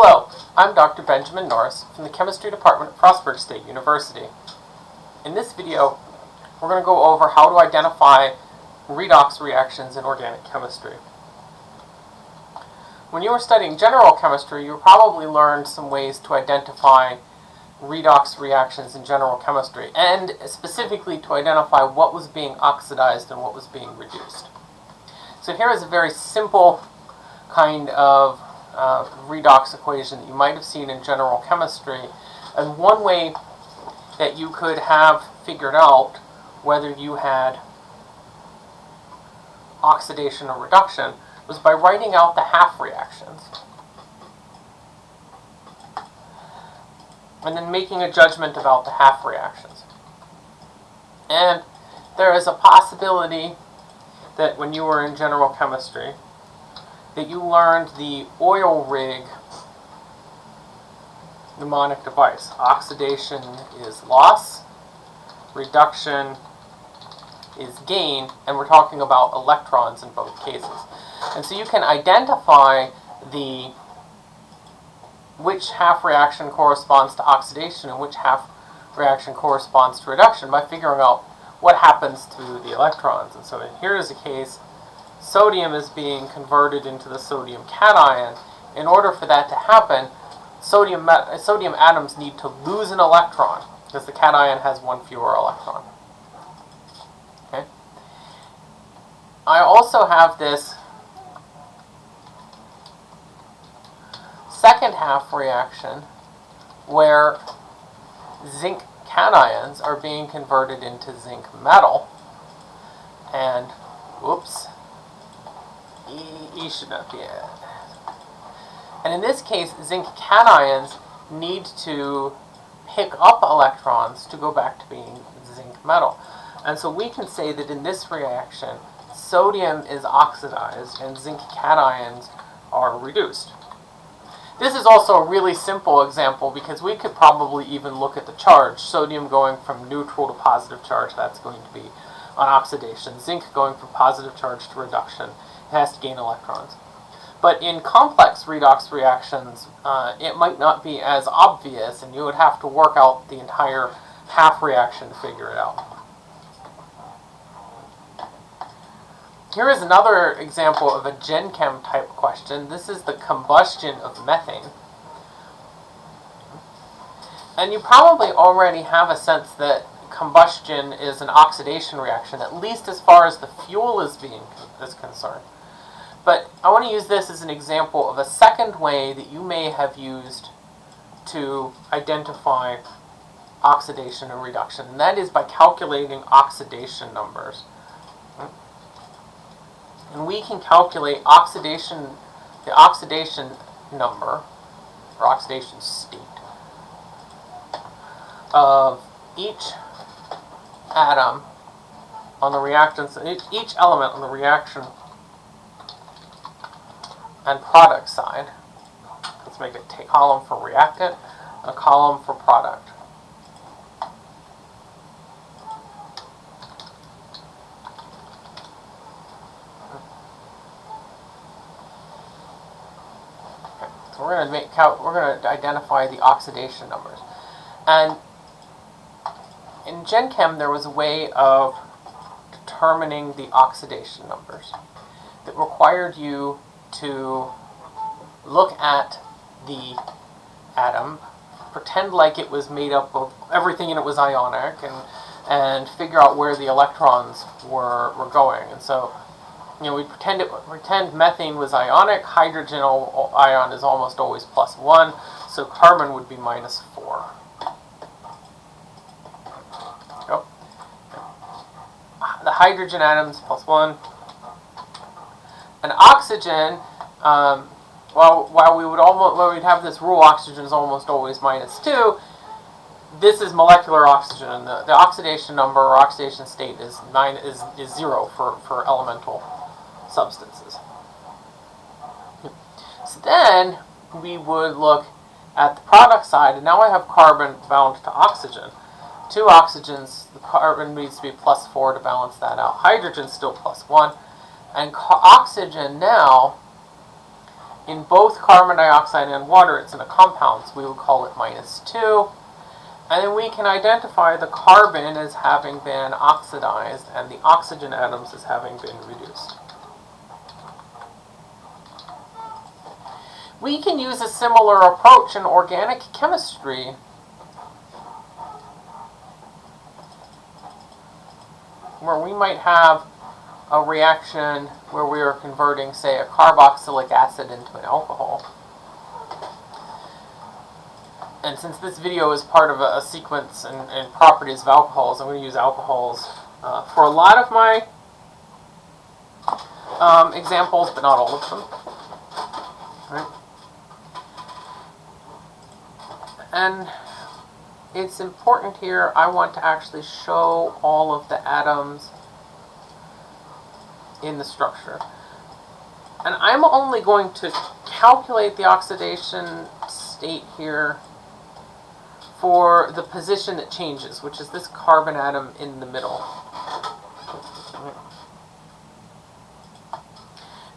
Hello, I'm Dr. Benjamin Norris from the Chemistry Department at Frostburg State University. In this video, we're going to go over how to identify redox reactions in organic chemistry. When you were studying general chemistry, you probably learned some ways to identify redox reactions in general chemistry, and specifically to identify what was being oxidized and what was being reduced. So here is a very simple kind of uh, redox equation that you might have seen in general chemistry. And one way that you could have figured out whether you had oxidation or reduction was by writing out the half reactions. And then making a judgment about the half reactions. And there is a possibility that when you were in general chemistry, that you learned the oil rig mnemonic device. Oxidation is loss, reduction is gain, and we're talking about electrons in both cases. And so you can identify the which half reaction corresponds to oxidation and which half reaction corresponds to reduction by figuring out what happens to the electrons. And so here is a case sodium is being converted into the sodium cation. In order for that to happen, sodium, sodium atoms need to lose an electron because the cation has one fewer electron. Okay. I also have this second half reaction where zinc cations are being converted into zinc metal and whoops E, be. And in this case, zinc cations need to pick up electrons to go back to being zinc metal. And so we can say that in this reaction, sodium is oxidized and zinc cations are reduced. This is also a really simple example because we could probably even look at the charge. Sodium going from neutral to positive charge, that's going to be on oxidation. Zinc going from positive charge to reduction, has to gain electrons. But in complex redox reactions, uh, it might not be as obvious, and you would have to work out the entire half reaction to figure it out. Here is another example of a Gen Chem type question. This is the combustion of methane. And you probably already have a sense that combustion is an oxidation reaction, at least as far as the fuel is being is concerned. But I want to use this as an example of a second way that you may have used to identify oxidation and reduction, and that is by calculating oxidation numbers. And we can calculate oxidation, the oxidation number, or oxidation state, of each atom on the reactants, each element on the reaction and product side. Let's make a column for reactant a column for product. Okay, so we're going to make we're going to identify the oxidation numbers. And in Gen Chem, there was a way of determining the oxidation numbers that required you to look at the atom, pretend like it was made up of everything in it was ionic, and and figure out where the electrons were were going. And so, you know, we pretend it pretend methane was ionic. Hydrogen ion is almost always plus one, so carbon would be minus four. The hydrogen atoms plus one, an oxygen, um, while, while we would almost, we'd have this rule, oxygen is almost always minus 2, this is molecular oxygen. The, the oxidation number or oxidation state is, nine, is, is 0 for, for elemental substances. So then we would look at the product side, and now I have carbon bound to oxygen. Two oxygens, the carbon needs to be plus 4 to balance that out. Hydrogen still plus 1. And oxygen now in both carbon dioxide and water, it's in a compound, so we would call it minus 2. And then we can identify the carbon as having been oxidized and the oxygen atoms as having been reduced. We can use a similar approach in organic chemistry where we might have a reaction where we are converting, say, a carboxylic acid into an alcohol. And since this video is part of a, a sequence and, and, properties of alcohols, I'm going to use alcohols uh, for a lot of my um, examples, but not all of them. Right? And it's important here, I want to actually show all of the atoms in the structure. And I'm only going to calculate the oxidation state here for the position that changes, which is this carbon atom in the middle.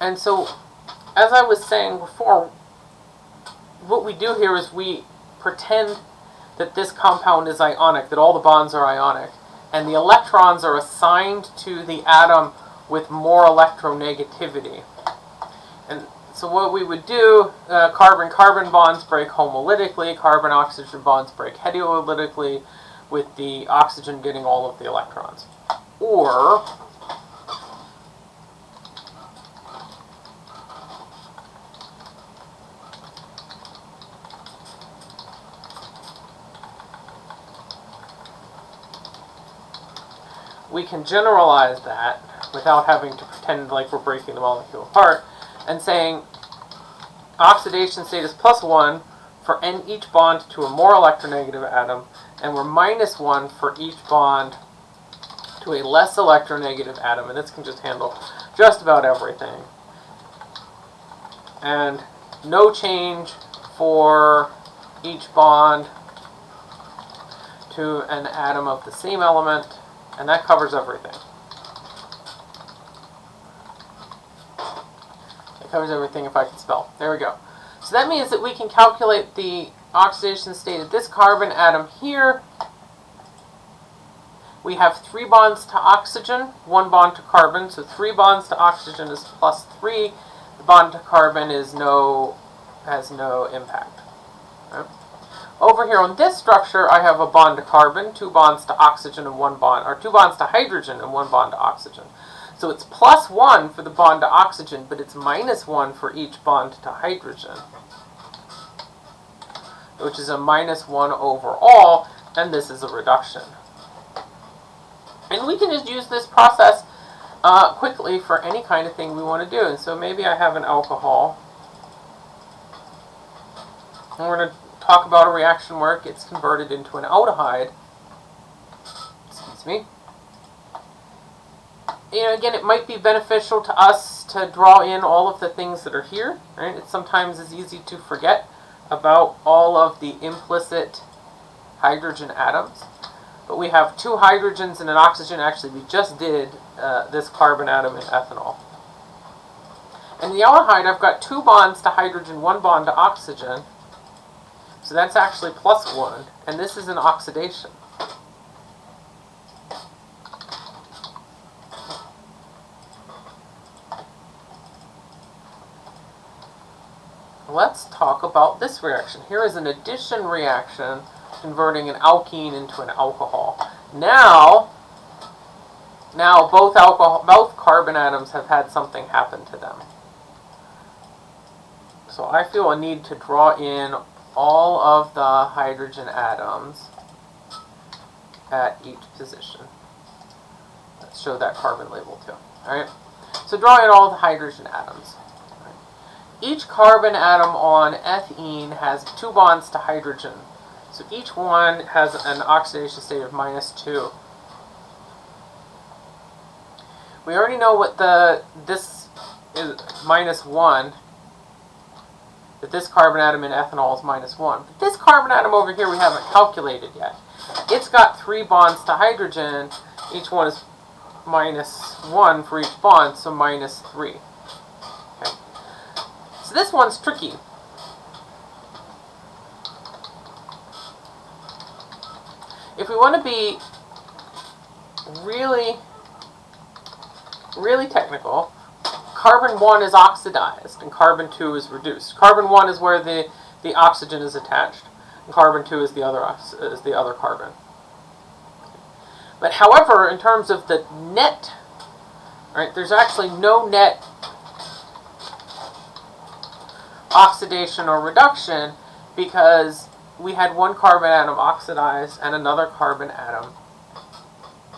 And so, as I was saying before, what we do here is we pretend that this compound is ionic, that all the bonds are ionic, and the electrons are assigned to the atom with more electronegativity. And so what we would do, uh, carbon-carbon bonds break homolytically, carbon-oxygen bonds break heterolytically, with the oxygen getting all of the electrons. Or, we can generalize that without having to pretend like we're breaking the molecule apart and saying oxidation state is plus 1 for n each bond to a more electronegative atom and we're minus 1 for each bond to a less electronegative atom and this can just handle just about everything and no change for each bond to an atom of the same element and that covers everything. Covers everything if I can spell. There we go. So that means that we can calculate the oxidation state of this carbon atom here. We have three bonds to oxygen, one bond to carbon. So three bonds to oxygen is plus three. The bond to carbon is no has no impact. Right? Over here on this structure, I have a bond to carbon, two bonds to oxygen and one bond, or two bonds to hydrogen and one bond to oxygen. So it's plus one for the bond to oxygen, but it's minus one for each bond to hydrogen. Which is a minus one overall, and this is a reduction. And we can just use this process uh, quickly for any kind of thing we want to do. And so maybe I have an alcohol. And we're going to talk about a reaction where it gets converted into an aldehyde. Excuse me. You know, again, it might be beneficial to us to draw in all of the things that are here. Right? It sometimes is easy to forget about all of the implicit hydrogen atoms. But we have two hydrogens and an oxygen. Actually, we just did uh, this carbon atom in ethanol. In the aldehyde, I've got two bonds to hydrogen, one bond to oxygen. So that's actually plus 1, and this is an oxidation. Let's talk about this reaction. Here is an addition reaction converting an alkene into an alcohol. Now, now both alcohol, both carbon atoms have had something happen to them. So I feel a need to draw in all of the hydrogen atoms at each position. Let's show that carbon label too. Alright, so draw in all the hydrogen atoms. Each carbon atom on ethene has two bonds to hydrogen. So each one has an oxidation state of minus 2. We already know what the this is minus 1 that this carbon atom in ethanol is minus 1. But this carbon atom over here we haven't calculated yet. It's got three bonds to hydrogen. Each one is minus 1 for each bond, so minus 3. This one's tricky. If we want to be really, really technical, carbon 1 is oxidized and carbon 2 is reduced. Carbon 1 is where the, the oxygen is attached, and carbon 2 is the other, is the other carbon. But however, in terms of the net, right, there's actually no net oxidation or reduction because we had one carbon atom oxidized and another carbon atom.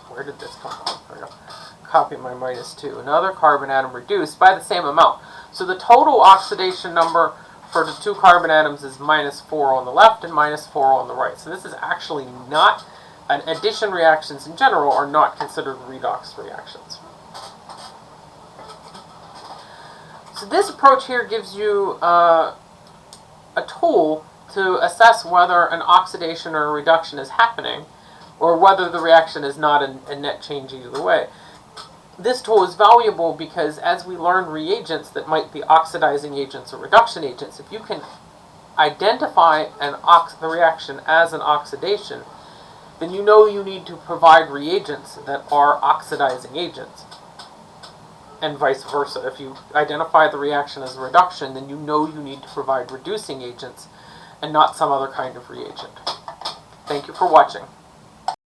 Where did this come from? Copy my minus 2. Another carbon atom reduced by the same amount. So the total oxidation number for the two carbon atoms is minus 4 on the left and minus 4 on the right. So this is actually not, an addition reactions in general are not considered redox reactions. So this approach here gives you uh, a tool to assess whether an oxidation or a reduction is happening, or whether the reaction is not a, a net change either way. This tool is valuable because as we learn reagents that might be oxidizing agents or reduction agents, if you can identify an ox- the reaction as an oxidation, then you know you need to provide reagents that are oxidizing agents and vice versa. If you identify the reaction as a reduction, then you know you need to provide reducing agents and not some other kind of reagent. Thank you for watching.